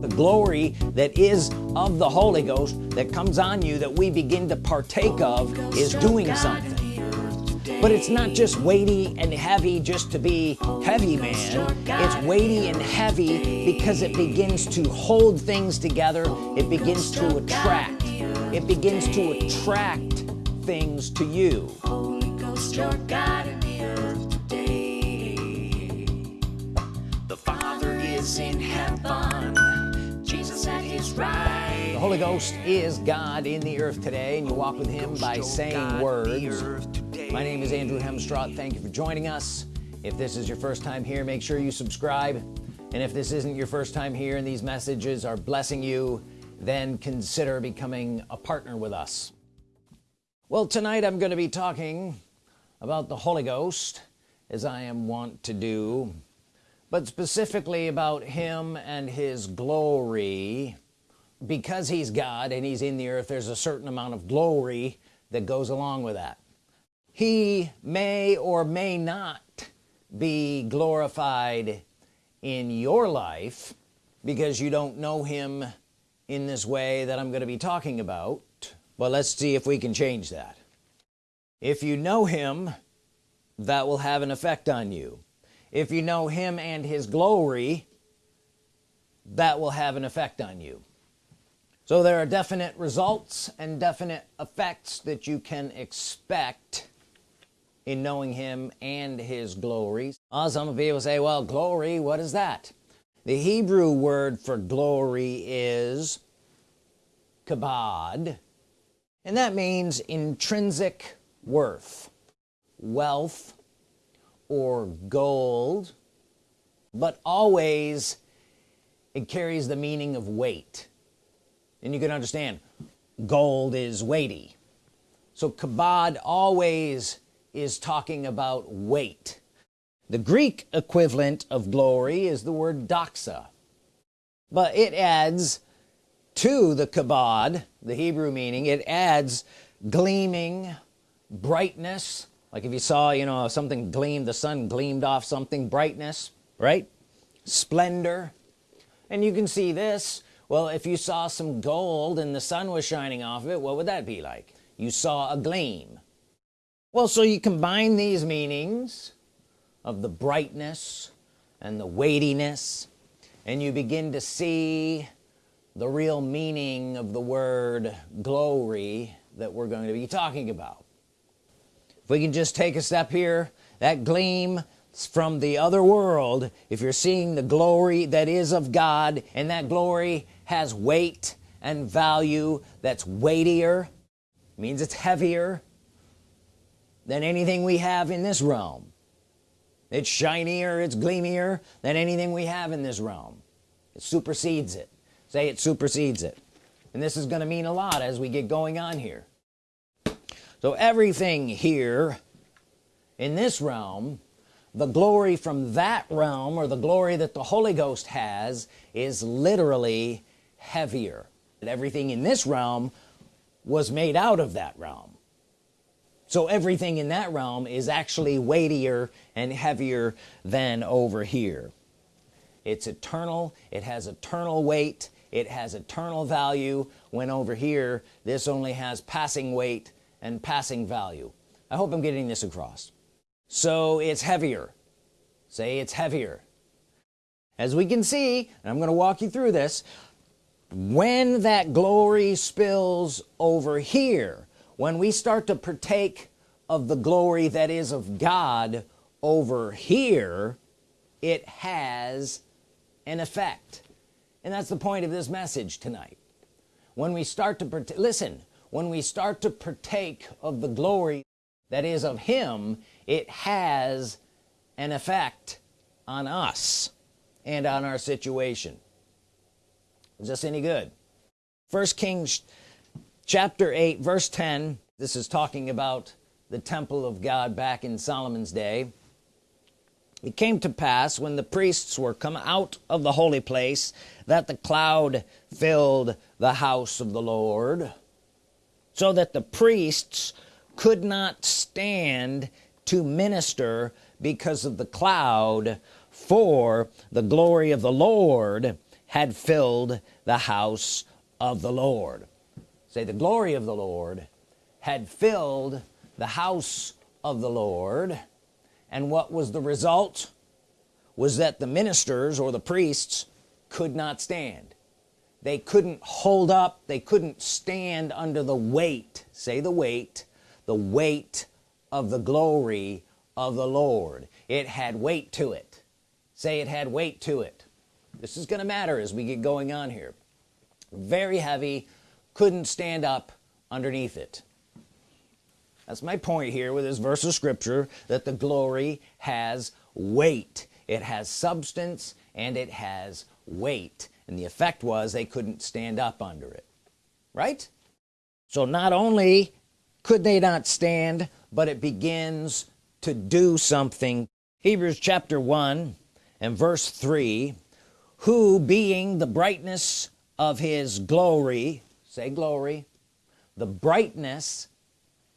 the glory that is of the Holy Ghost that comes on you that we begin to partake of is doing something. But it's not just weighty and heavy just to be heavy man. It's weighty and heavy because it begins to hold things together. It begins to attract. It begins to attract things to you. The Father is in heaven right the Holy Ghost is God in the earth today and you walk with him by saying words. my name is Andrew Hemstraw thank you for joining us. If this is your first time here make sure you subscribe. And if this isn't your first time here and these messages are blessing you then consider becoming a partner with us. Well tonight I'm going to be talking about the Holy Ghost as I am wont to do but specifically about him and his glory because he's God and he's in the earth there's a certain amount of glory that goes along with that. He may or may not be glorified in your life because you don't know him in this way that I'm going to be talking about but let's see if we can change that. If you know him that will have an effect on you. If you know him and his glory that will have an effect on you so there are definite results and definite effects that you can expect in knowing him and his glories uh, some people say well glory what is that? The Hebrew word for glory is kabod and that means intrinsic worth wealth or gold but always it carries the meaning of weight and you can understand gold is weighty. So kabod always is talking about weight. The Greek equivalent of glory is the word doxa but it adds to the kabod the Hebrew meaning it adds gleaming brightness. Like if you saw you know something gleamed the sun gleamed off something brightness right? Splendor. And you can see this well if you saw some gold and the sun was shining off of it what would that be like? You saw a gleam. Well so you combine these meanings of the brightness and the weightiness and you begin to see the real meaning of the word glory that we're going to be talking about. If we can just take a step here that gleam from the other world if you're seeing the glory that is of God and that glory has weight and value that's weightier means it's heavier than anything we have in this realm. It's shinier it's gleamier than anything we have in this realm. It supersedes it. Say it supersedes it. And this is going to mean a lot as we get going on here. So everything here in this realm the glory from that realm or the glory that the Holy Ghost has is literally heavier and everything in this realm was made out of that realm. So everything in that realm is actually weightier and heavier than over here. It's eternal it has eternal weight it has eternal value. When over here this only has passing weight and passing value. I hope I'm getting this across. So it's heavier. Say it's heavier. As we can see and I'm going to walk you through this when that glory spills over here when we start to partake of the glory that is of God over here it has an effect. And that's the point of this message tonight. When we start to listen when we start to partake of the glory that is of him it has an effect on us and on our situation is this any good? First Kings chapter 8 verse 10 this is talking about the temple of God back in Solomon's day. It came to pass when the priests were come out of the holy place that the cloud filled the house of the Lord so that the priests could not stand to minister because of the cloud for the glory of the Lord had filled the house of the Lord. Say the glory of the Lord had filled the house of the Lord. And what was the result? Was that the ministers or the priests could not stand. They couldn't hold up. They couldn't stand under the weight say the weight the weight of the glory of the Lord. It had weight to it. Say it had weight to it this is gonna matter as we get going on here. Very heavy couldn't stand up underneath it. That's my point here with this verse of scripture that the glory has weight. It has substance and it has weight. And the effect was they couldn't stand up under it. Right? So not only could they not stand but it begins to do something. Hebrews chapter 1 and verse 3 who being the brightness of his glory say glory the brightness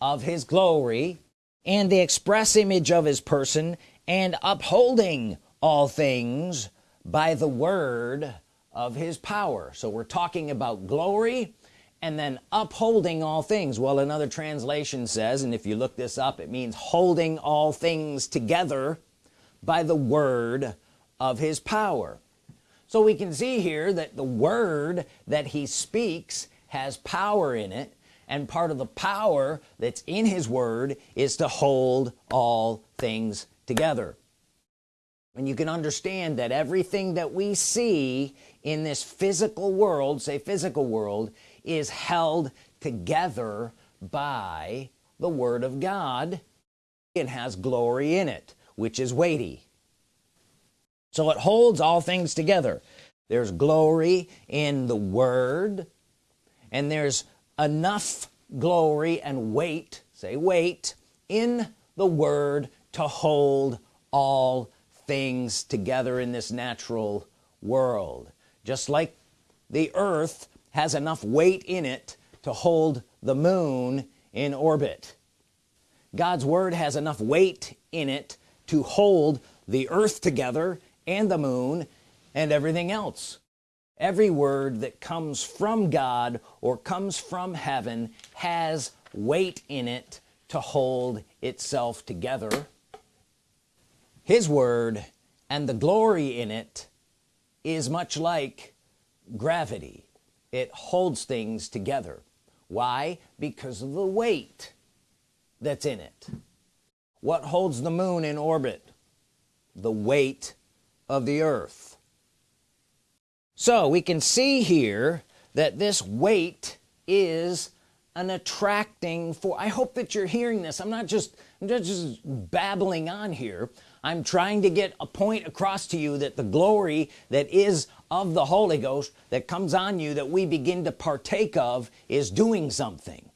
of his glory and the express image of his person and upholding all things by the word of his power. So we're talking about glory and then upholding all things. Well another translation says and if you look this up it means holding all things together by the word of his power so we can see here that the word that he speaks has power in it and part of the power that's in his word is to hold all things together. And you can understand that everything that we see in this physical world say physical world is held together by the Word of God. It has glory in it which is weighty so it holds all things together. There's glory in the Word and there's enough glory and weight say weight in the Word to hold all things together in this natural world. Just like the earth has enough weight in it to hold the moon in orbit. God's Word has enough weight in it to hold the earth together and the moon and everything else. Every word that comes from God or comes from heaven has weight in it to hold itself together. His word and the glory in it is much like gravity. It holds things together. Why? Because of the weight that's in it. What holds the moon in orbit? The weight of the earth. So we can see here that this weight is an attracting for I hope that you're hearing this. I'm not just I'm just babbling on here. I'm trying to get a point across to you that the glory that is of the Holy Ghost that comes on you that we begin to partake of is doing something.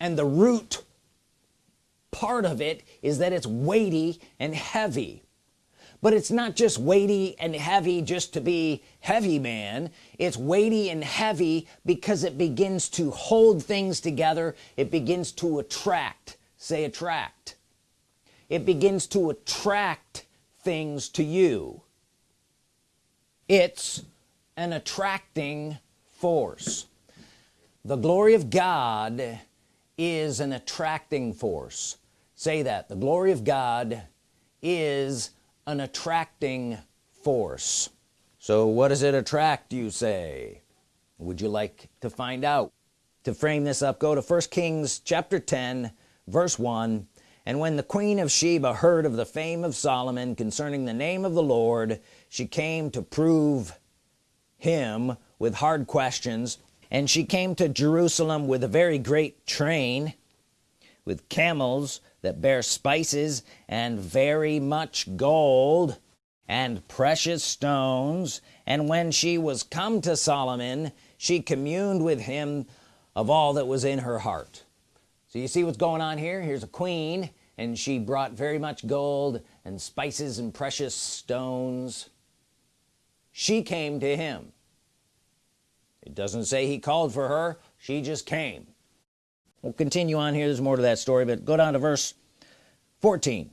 And the root part of it is that it's weighty and heavy but it's not just weighty and heavy just to be heavy man. It's weighty and heavy because it begins to hold things together. It begins to attract. Say attract. It begins to attract things to you. It's an attracting force. The glory of God is an attracting force. Say that. The glory of God is an attracting force. So what does it attract you say? Would you like to find out? To frame this up go to first Kings chapter 10 verse 1 and when the queen of Sheba heard of the fame of Solomon concerning the name of the Lord she came to prove him with hard questions. And she came to Jerusalem with a very great train with camels that bear spices and very much gold and precious stones. And when she was come to Solomon she communed with him of all that was in her heart. So you see what's going on here? Here's a queen and she brought very much gold and spices and precious stones. She came to him. It doesn't say he called for her. She just came we'll continue on here. There's more to that story but go down to verse 14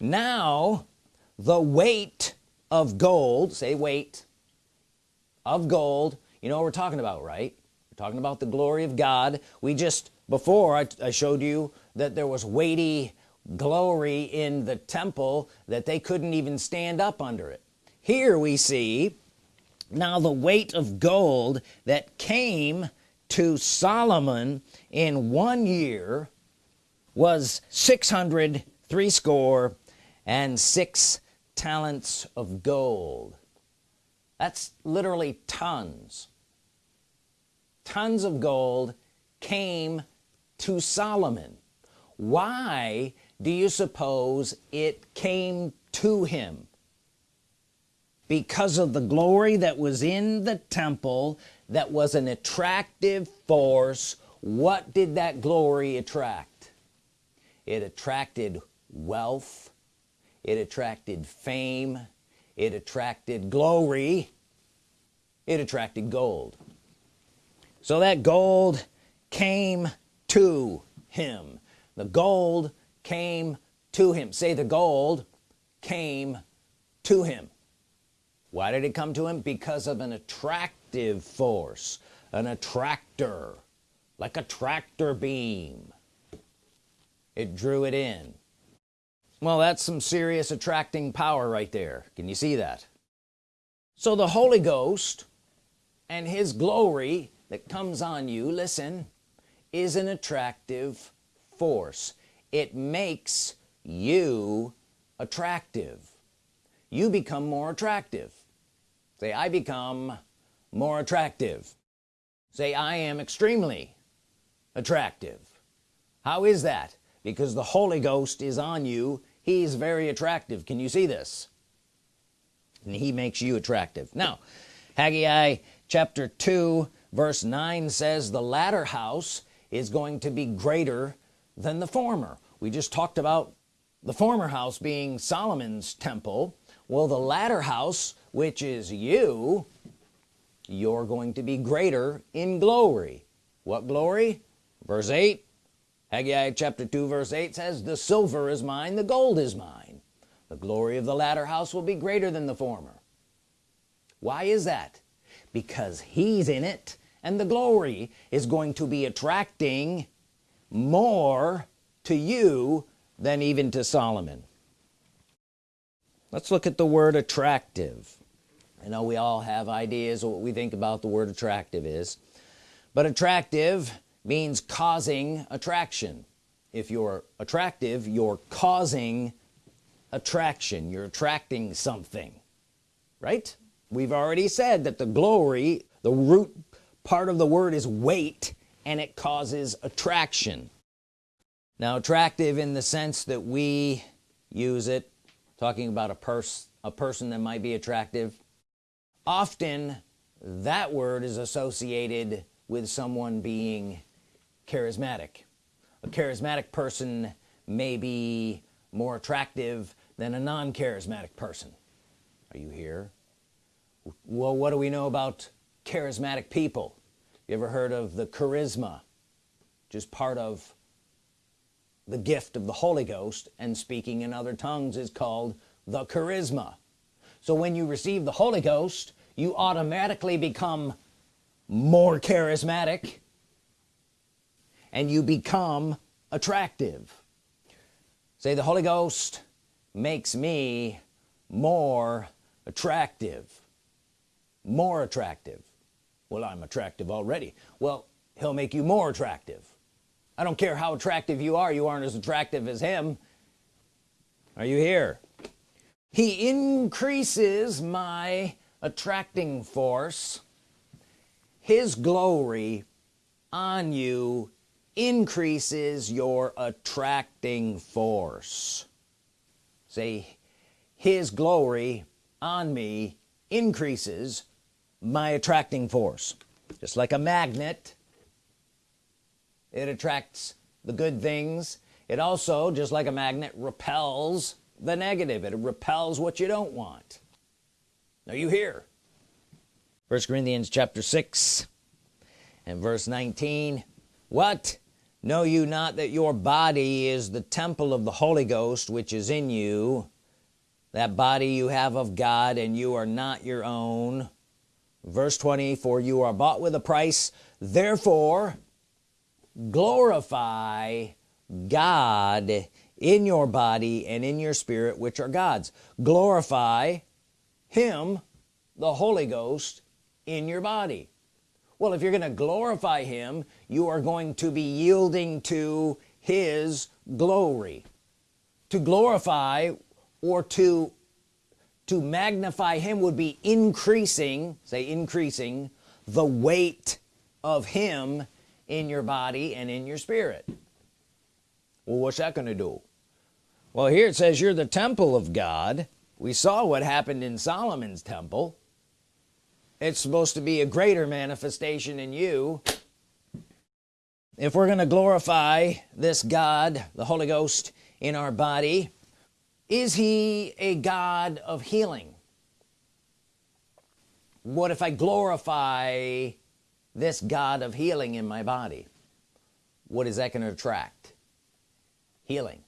now the weight of gold say weight of gold you know what we're talking about right? We're talking about the glory of God. We just before I, I showed you that there was weighty glory in the temple that they couldn't even stand up under it. Here we see now the weight of gold that came to Solomon in one year was 600 three score and six talents of gold. That's literally tons. Tons of gold came to Solomon. Why do you suppose it came to him? Because of the glory that was in the temple that was an attractive force what did that glory attract? It attracted wealth. It attracted fame. It attracted glory. It attracted gold. So that gold came to him. The gold came to him. Say the gold came to him. Why did it come to him? Because of an attractive force an attractor like a tractor beam. It drew it in. Well that's some serious attracting power right there. Can you see that? So the Holy Ghost and his glory that comes on you listen is an attractive force. It makes you attractive. You become more attractive. Say I become more attractive. Say I am extremely attractive. How is that? Because the Holy Ghost is on you. He's very attractive. Can you see this? And he makes you attractive. Now Haggai chapter 2 verse 9 says the latter house is going to be greater than the former. We just talked about the former house being Solomon's temple. Well the latter house which is you you're going to be greater in glory. What glory verse 8 Haggai chapter 2 verse 8 says the silver is mine the gold is mine. The glory of the latter house will be greater than the former. Why is that? Because he's in it and the glory is going to be attracting more to you than even to Solomon. Let's look at the word attractive. I know we all have ideas of what we think about the word attractive is but attractive means causing attraction. If you're attractive you're causing attraction. You're attracting something right? We've already said that the glory the root part of the word is weight and it causes attraction. Now attractive in the sense that we use it talking about a person a person that might be attractive. Often that word is associated with someone being charismatic. A charismatic person may be more attractive than a non-charismatic person. Are you here? Well what do we know about charismatic people? You ever heard of the charisma? Just part of the gift of the Holy Ghost and speaking in other tongues is called the charisma. So when you receive the Holy Ghost you automatically become more charismatic and you become attractive. Say the Holy Ghost makes me more attractive. More attractive. Well I'm attractive already. Well he'll make you more attractive. I don't care how attractive you are you aren't as attractive as him. Are you here? He increases my attracting force his glory on you increases your attracting force. Say his glory on me increases my attracting force. Just like a magnet it attracts the good things. It also just like a magnet repels the negative. It repels what you don't want. Are you here? First Corinthians chapter 6 and verse 19 what know you not that your body is the temple of the Holy Ghost which is in you? That body you have of God and you are not your own. Verse 20 for you are bought with a price. Therefore glorify God in your body and in your spirit which are God's. Glorify him the Holy Ghost in your body well if you're gonna glorify him you are going to be yielding to his glory. To glorify or to to magnify him would be increasing say increasing the weight of him in your body and in your spirit. Well what's that gonna do? Well here it says you're the temple of God. We saw what happened in Solomon's temple it's supposed to be a greater manifestation in you. If we're gonna glorify this God the Holy Ghost in our body is he a God of healing? What if I glorify this God of healing in my body? What is that going to attract? Healing.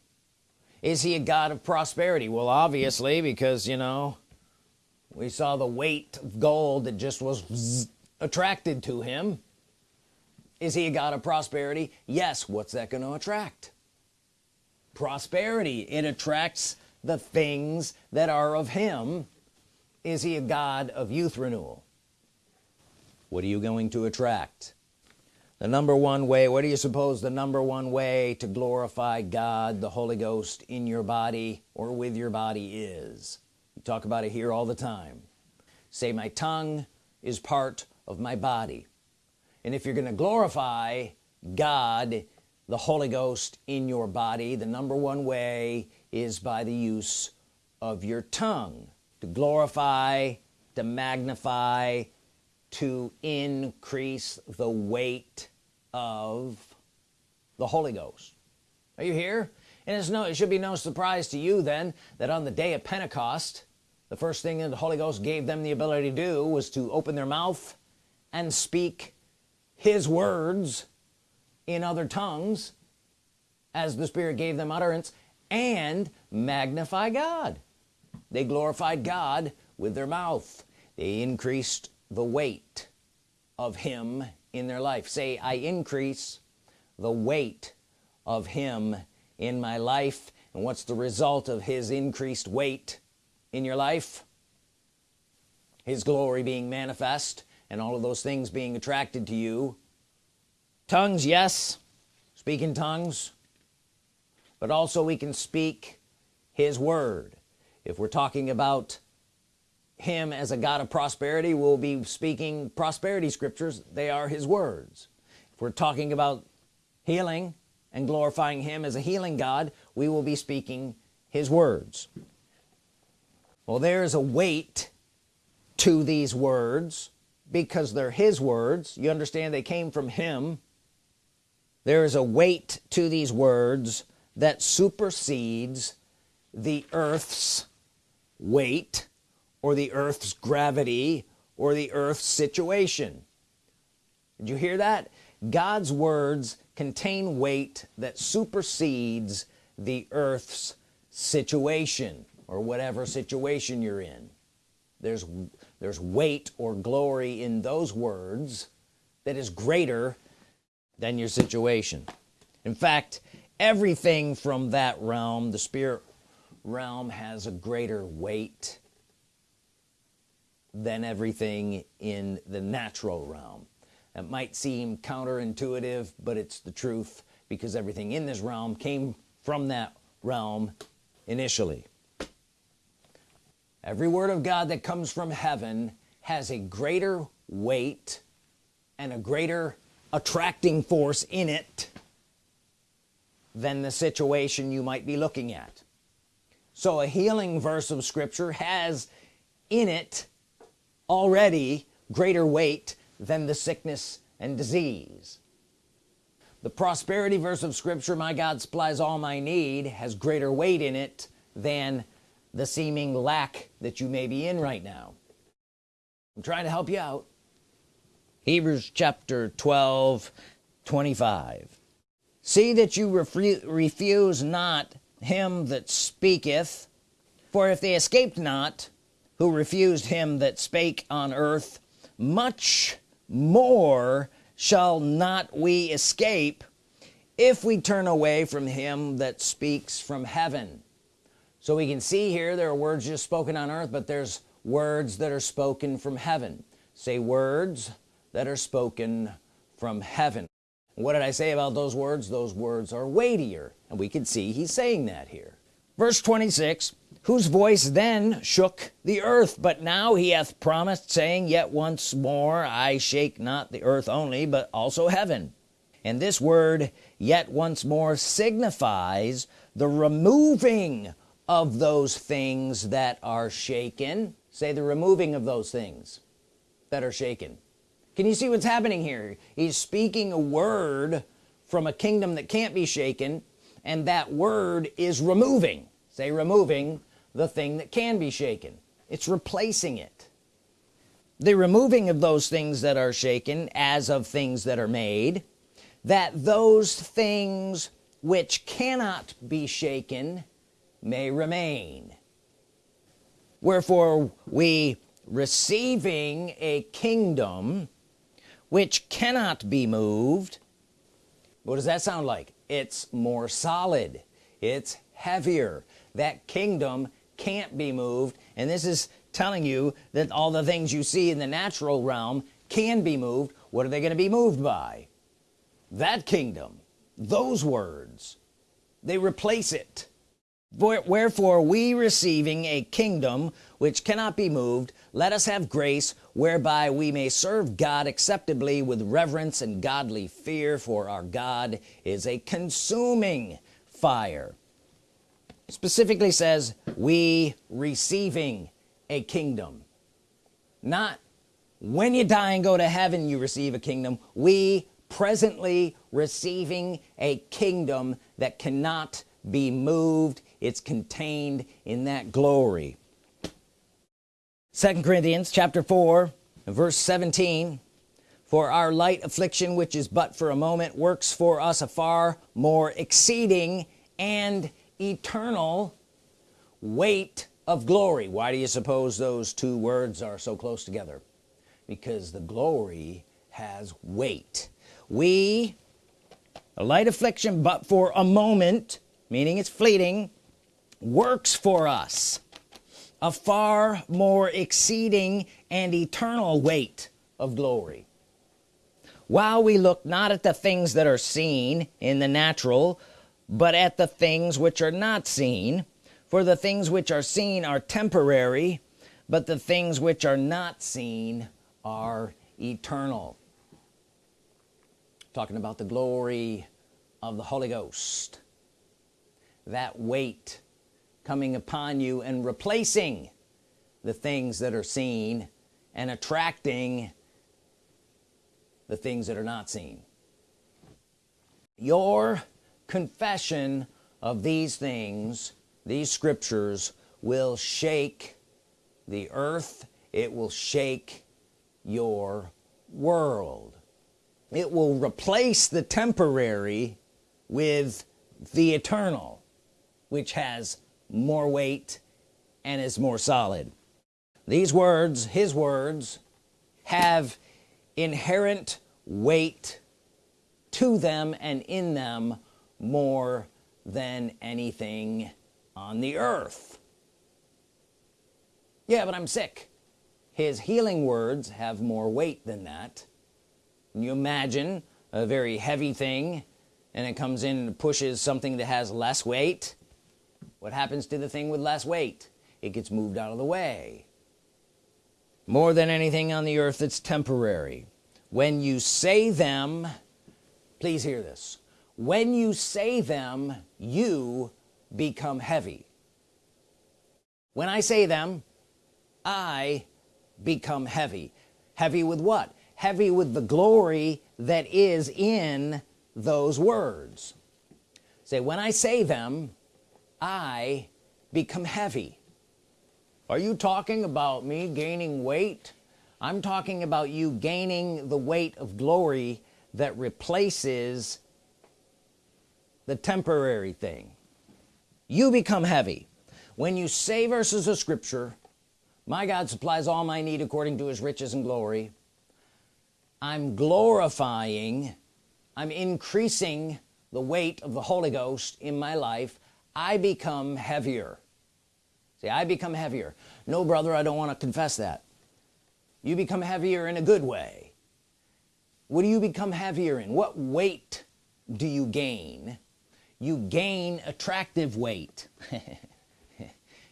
Is he a God of prosperity? Well obviously because you know we saw the weight of gold that just was attracted to him. Is he a God of prosperity? Yes what's that going to attract? Prosperity. It attracts the things that are of him. Is he a God of youth renewal? What are you going to attract? The number one way what do you suppose the number one way to glorify God the Holy Ghost in your body or with your body is talk about it here all the time. Say my tongue is part of my body. And if you're gonna glorify God the Holy Ghost in your body the number one way is by the use of your tongue to glorify to magnify to increase the weight of the Holy Ghost. Are you here? And it's no it should be no surprise to you then that on the day of Pentecost the first thing that the Holy Ghost gave them the ability to do was to open their mouth and speak his words in other tongues as the Spirit gave them utterance and magnify God. They glorified God with their mouth. They increased the weight of him in their life. Say I increase the weight of him in my life. And what's the result of his increased weight in your life his glory being manifest and all of those things being attracted to you. Tongues yes speak in tongues but also we can speak his word. If we're talking about him as a God of prosperity we'll be speaking prosperity scriptures. They are his words. If we're talking about healing and glorifying him as a healing God we will be speaking his words well there's a weight to these words because they're his words. You understand they came from him. There is a weight to these words that supersedes the earth's weight or the earth's gravity or the earth's situation. Did you hear that? God's words contain weight that supersedes the earth's situation or whatever situation you're in. There's there's weight or glory in those words that is greater than your situation. In fact everything from that realm the spirit realm has a greater weight than everything in the natural realm. It might seem counterintuitive but it's the truth because everything in this realm came from that realm initially every word of God that comes from heaven has a greater weight and a greater attracting force in it than the situation you might be looking at. So a healing verse of Scripture has in it already greater weight than the sickness and disease. The prosperity verse of Scripture my God supplies all my need has greater weight in it than the seeming lack that you may be in right now. I'm trying to help you out. Hebrews chapter 12 25 see that you refuse not him that speaketh for if they escaped not who refused him that spake on earth much more shall not we escape if we turn away from him that speaks from heaven so we can see here there are words just spoken on earth but there's words that are spoken from heaven. Say words that are spoken from heaven. What did I say about those words? Those words are weightier. And we can see he's saying that here. Verse 26 whose voice then shook the earth but now he hath promised saying yet once more I shake not the earth only but also heaven and this word yet once more signifies the removing of those things that are shaken. Say the removing of those things that are shaken. Can you see what's happening here? He's speaking a word from a kingdom that can't be shaken and that word is removing. Say removing the thing that can be shaken. It's replacing it. The removing of those things that are shaken as of things that are made that those things which cannot be shaken may remain. Wherefore we receiving a kingdom which cannot be moved what does that sound like? It's more solid. It's heavier. That kingdom can't be moved. And this is telling you that all the things you see in the natural realm can be moved. What are they going to be moved by? That kingdom. Those words. They replace it wherefore we receiving a kingdom which cannot be moved let us have grace whereby we may serve God acceptably with reverence and godly fear for our God is a consuming fire. Specifically says we receiving a kingdom. Not when you die and go to heaven you receive a kingdom. We presently receiving a kingdom that cannot be moved it's contained in that glory. Second Corinthians chapter 4 verse 17 for our light affliction which is but for a moment works for us a far more exceeding and eternal weight of glory. Why do you suppose those two words are so close together? Because the glory has weight. We a light affliction but for a moment meaning it's fleeting works for us a far more exceeding and eternal weight of glory. While we look not at the things that are seen in the natural but at the things which are not seen for the things which are seen are temporary but the things which are not seen are eternal. Talking about the glory of the Holy Ghost that weight coming upon you and replacing the things that are seen and attracting the things that are not seen. Your confession of these things these scriptures will shake the earth. It will shake your world. It will replace the temporary with the eternal which has more weight and is more solid. These words his words have inherent weight to them and in them more than anything on the earth. Yeah but I'm sick. His healing words have more weight than that. Can you imagine a very heavy thing and it comes in and pushes something that has less weight what happens to the thing with less weight? It gets moved out of the way. More than anything on the earth that's temporary. When you say them please hear this. When you say them you become heavy. When I say them I become heavy. Heavy with what? Heavy with the glory that is in those words. Say when I say them I become heavy. Are you talking about me gaining weight? I'm talking about you gaining the weight of glory that replaces the temporary thing. You become heavy. When you say verses of Scripture my God supplies all my need according to his riches and glory I'm glorifying I'm increasing the weight of the Holy Ghost in my life I become heavier. See I become heavier. No brother I don't want to confess that. You become heavier in a good way. What do you become heavier in? What weight do you gain? You gain attractive weight.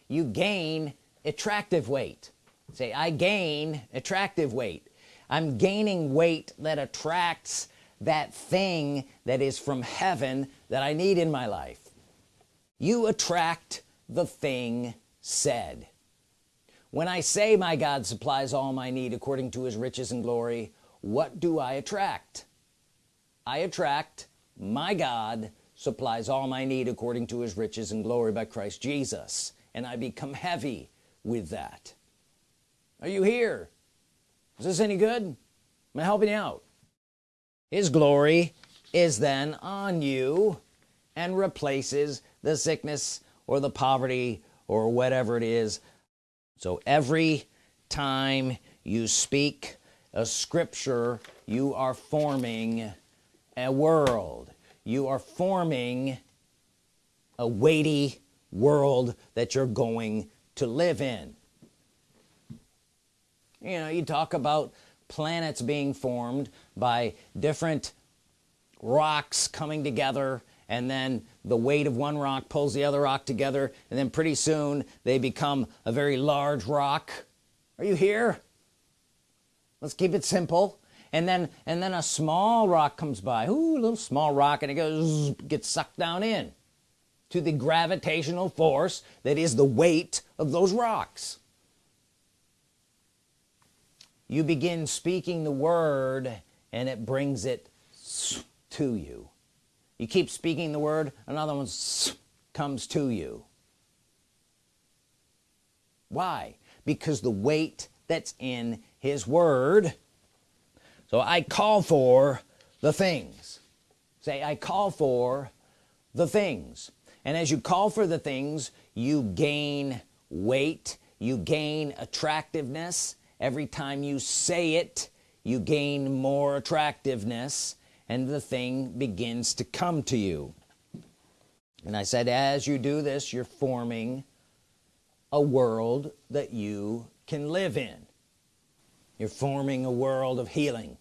You gain attractive weight. Say I gain attractive weight. I'm gaining weight that attracts that thing that is from heaven that I need in my life you attract the thing said. When I say my God supplies all my need according to his riches and glory what do I attract? I attract my God supplies all my need according to his riches and glory by Christ Jesus and I become heavy with that. Are you here? Is this any good? Am I helping you out? His glory is then on you and replaces the sickness or the poverty or whatever it is. So every time you speak a scripture you are forming a world. You are forming a weighty world that you're going to live in. You know you talk about planets being formed by different rocks coming together and then the weight of one rock pulls the other rock together and then pretty soon they become a very large rock. Are you here? Let's keep it simple. And then and then a small rock comes by. Ooh, a little small rock and it goes gets sucked down in to the gravitational force that is the weight of those rocks. You begin speaking the word and it brings it to you you keep speaking the word another one comes to you. Why? Because the weight that's in his word. So I call for the things. Say I call for the things. And as you call for the things you gain weight you gain attractiveness. Every time you say it you gain more attractiveness and the thing begins to come to you. And I said as you do this you're forming a world that you can live in. You're forming a world of healing.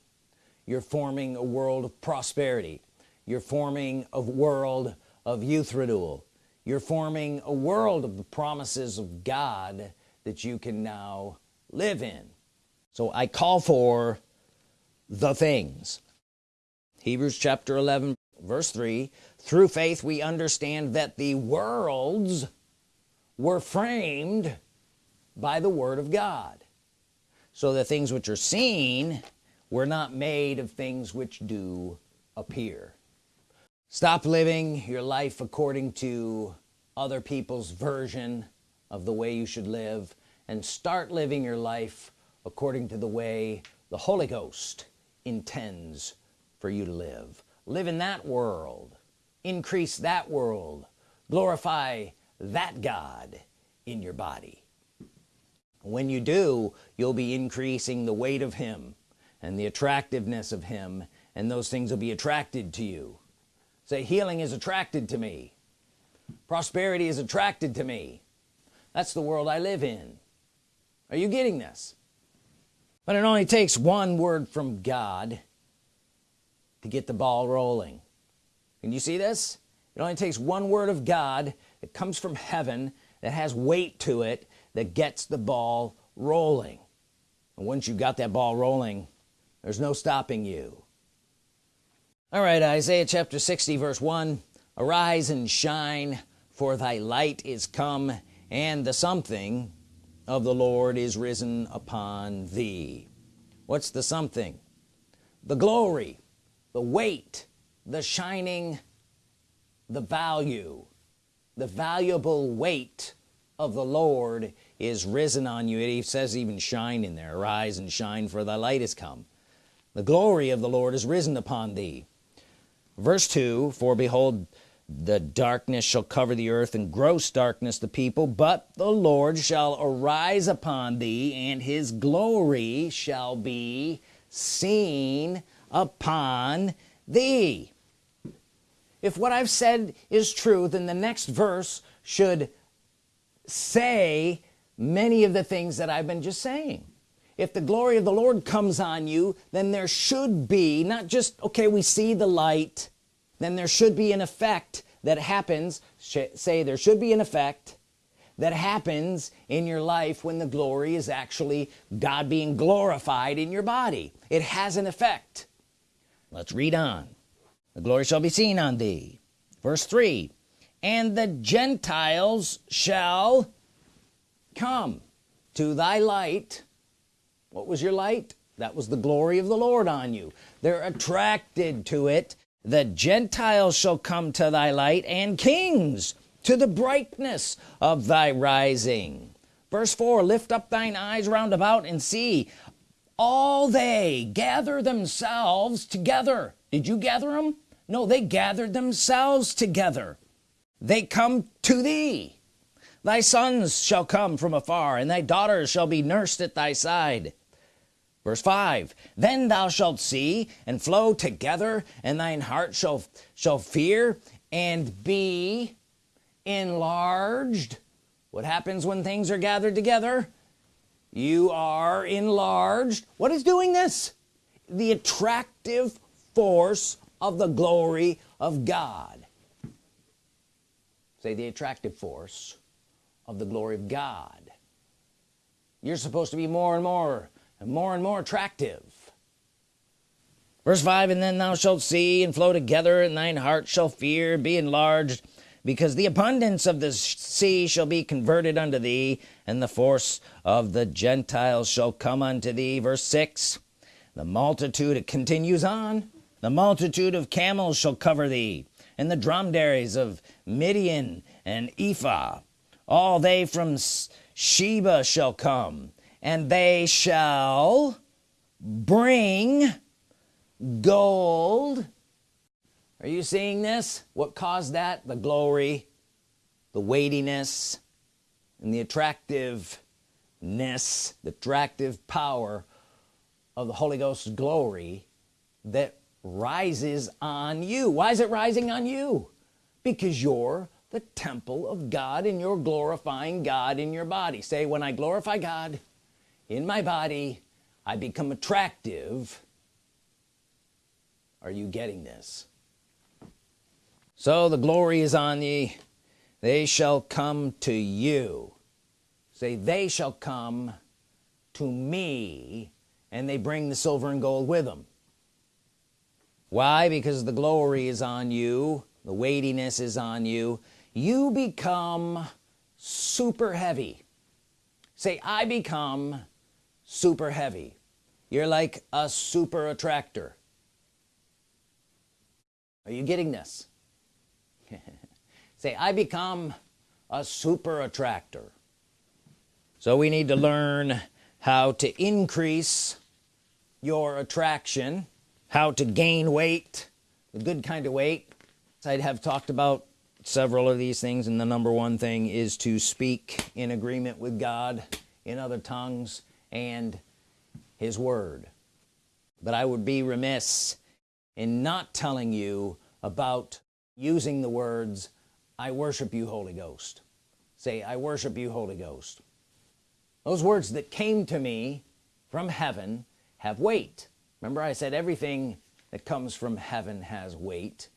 You're forming a world of prosperity. You're forming a world of youth renewal. You're forming a world of the promises of God that you can now live in. So I call for the things Hebrews chapter 11 verse 3 through faith we understand that the worlds were framed by the Word of God so the things which are seen were not made of things which do appear. Stop living your life according to other people's version of the way you should live and start living your life according to the way the Holy Ghost intends for you to live. Live in that world. Increase that world. Glorify that God in your body. When you do you'll be increasing the weight of him and the attractiveness of him and those things will be attracted to you. Say healing is attracted to me. Prosperity is attracted to me. That's the world I live in. Are you getting this? But it only takes one word from God to get the ball rolling. Can you see this? It only takes one word of God that comes from heaven that has weight to it that gets the ball rolling. And once you got that ball rolling there's no stopping you. All right Isaiah chapter 60 verse 1 arise and shine for thy light is come and the something of the Lord is risen upon thee. What's the something? The glory the weight the shining the value the valuable weight of the Lord is risen on you. It says even shine in there. Arise and shine for thy light is come. The glory of the Lord is risen upon thee. Verse 2 for behold the darkness shall cover the earth and gross darkness the people but the Lord shall arise upon thee and his glory shall be seen upon thee. If what I've said is true then the next verse should say many of the things that I've been just saying. If the glory of the Lord comes on you then there should be not just okay we see the light then there should be an effect that happens say there should be an effect that happens in your life when the glory is actually God being glorified in your body. It has an effect let's read on. The glory shall be seen on thee. Verse 3 and the Gentiles shall come to thy light. What was your light? That was the glory of the Lord on you. They're attracted to it. The Gentiles shall come to thy light and kings to the brightness of thy rising. Verse 4 lift up thine eyes round about and see all they gather themselves together. Did you gather them no they gathered themselves together. They come to thee. Thy sons shall come from afar and thy daughters shall be nursed at thy side. Verse 5 then thou shalt see and flow together and thine heart shall shall fear and be enlarged. What happens when things are gathered together you are enlarged. What is doing this? The attractive force of the glory of God. Say the attractive force of the glory of God. You're supposed to be more and more and more and more attractive. Verse 5 and then thou shalt see and flow together and thine heart shall fear be enlarged because the abundance of the sea shall be converted unto thee and the force of the Gentiles shall come unto thee. Verse 6 the multitude it continues on. The multitude of camels shall cover thee and the dromedaries of Midian and Ephah. All they from Sheba shall come and they shall bring gold are you seeing this? What caused that? The glory the weightiness and the attractiveness the attractive power of the Holy Ghost's glory that rises on you. Why is it rising on you? Because you're the temple of God and you're glorifying God in your body. Say when I glorify God in my body I become attractive. Are you getting this so the glory is on thee they shall come to you. Say they shall come to me and they bring the silver and gold with them why? Because the glory is on you. The weightiness is on you. You become super heavy. Say I become super heavy. You're like a super attractor. Are you getting this say I become a super attractor. So we need to learn how to increase your attraction how to gain weight the good kind of weight. I'd have talked about several of these things and the number one thing is to speak in agreement with God in other tongues and his word. But I would be remiss in not telling you about using the words I worship you Holy Ghost. Say I worship you Holy Ghost. Those words that came to me from heaven have weight. Remember I said everything that comes from heaven has weight.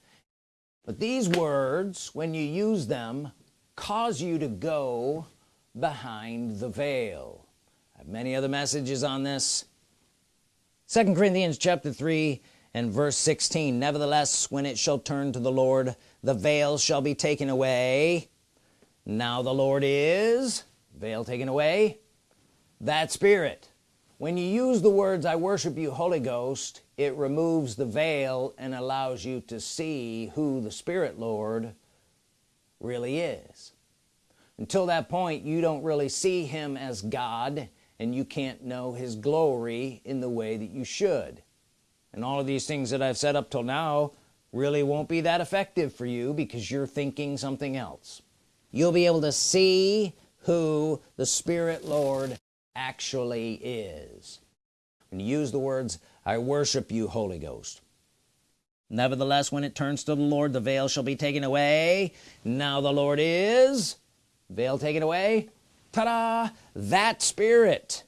But these words when you use them cause you to go behind the veil. I have many other messages on this. Second Corinthians chapter 3 and verse 16 nevertheless when it shall turn to the Lord the veil shall be taken away. Now the Lord is veil taken away that spirit. When you use the words I worship you Holy Ghost it removes the veil and allows you to see who the Spirit Lord really is. Until that point you don't really see him as God and you can't know his glory in the way that you should and all of these things that I've said up till now really won't be that effective for you because you're thinking something else. You'll be able to see who the Spirit Lord actually is. And use the words I worship you Holy Ghost nevertheless when it turns to the Lord the veil shall be taken away. Now the Lord is veil taken away. Ta-da! That spirit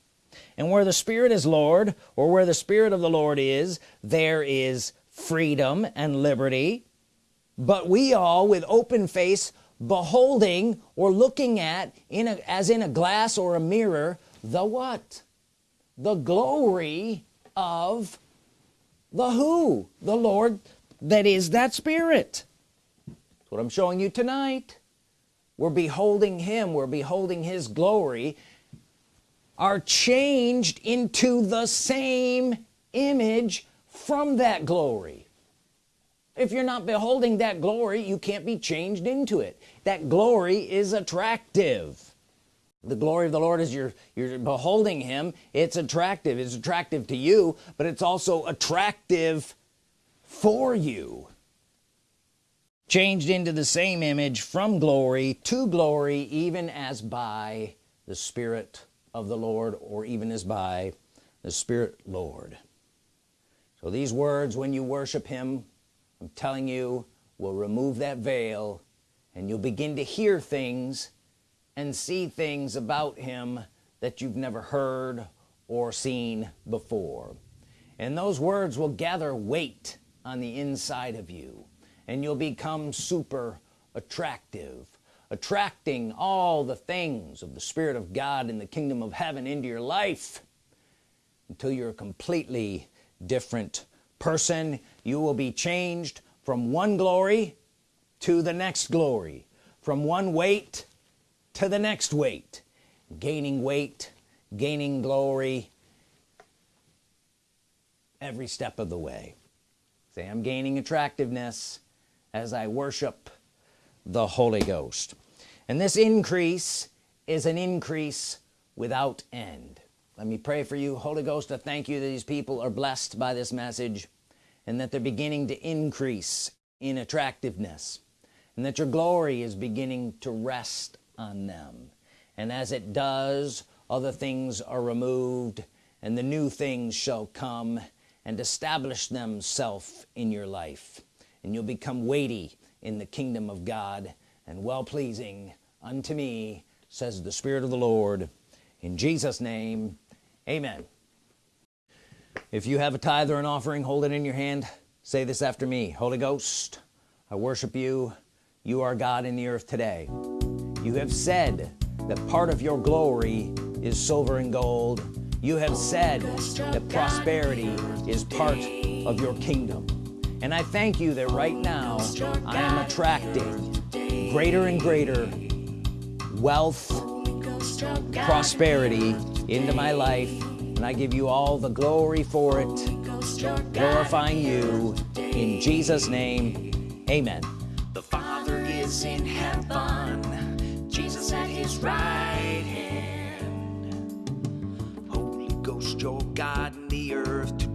and where the Spirit is Lord or where the Spirit of the Lord is there is freedom and liberty. But we all with open face beholding or looking at in a, as in a glass or a mirror the what? The glory of the who? The Lord that is that spirit. That's what I'm showing you tonight. We're beholding him. We're beholding his glory are changed into the same image from that glory. If you're not beholding that glory you can't be changed into it. That glory is attractive. The glory of the Lord is you're you're beholding him. It's attractive. It's attractive to you but it's also attractive for you. Changed into the same image from glory to glory even as by the Spirit of the Lord or even as by the Spirit Lord. So these words when you worship him I'm telling you will remove that veil and you'll begin to hear things and see things about him that you've never heard or seen before. And those words will gather weight on the inside of you and you'll become super attractive attracting all the things of the Spirit of God in the kingdom of heaven into your life. Until you're a completely different person you will be changed from one glory to the next glory from one weight to the next weight gaining weight gaining glory every step of the way. Say I'm gaining attractiveness as I worship the Holy Ghost and this increase is an increase without end. Let me pray for you. Holy Ghost I thank you that these people are blessed by this message and that they're beginning to increase in attractiveness and that your glory is beginning to rest on them. And as it does other things are removed and the new things shall come and establish themselves in your life. And you'll become weighty in the kingdom of God and well-pleasing unto me says the Spirit of the Lord. In Jesus name amen. If you have a tithe or an offering hold it in your hand. Say this after me. Holy Ghost I worship you. You are God in the earth today. You have said that part of your glory is silver and gold. You have said that prosperity is part of your kingdom. And I thank you that right now I am attracting greater and greater wealth, prosperity into my life, and I give you all the glory for it, glorifying you in Jesus' name. Amen. The Father is in heaven, Jesus at his right hand. Holy Ghost, your God in the earth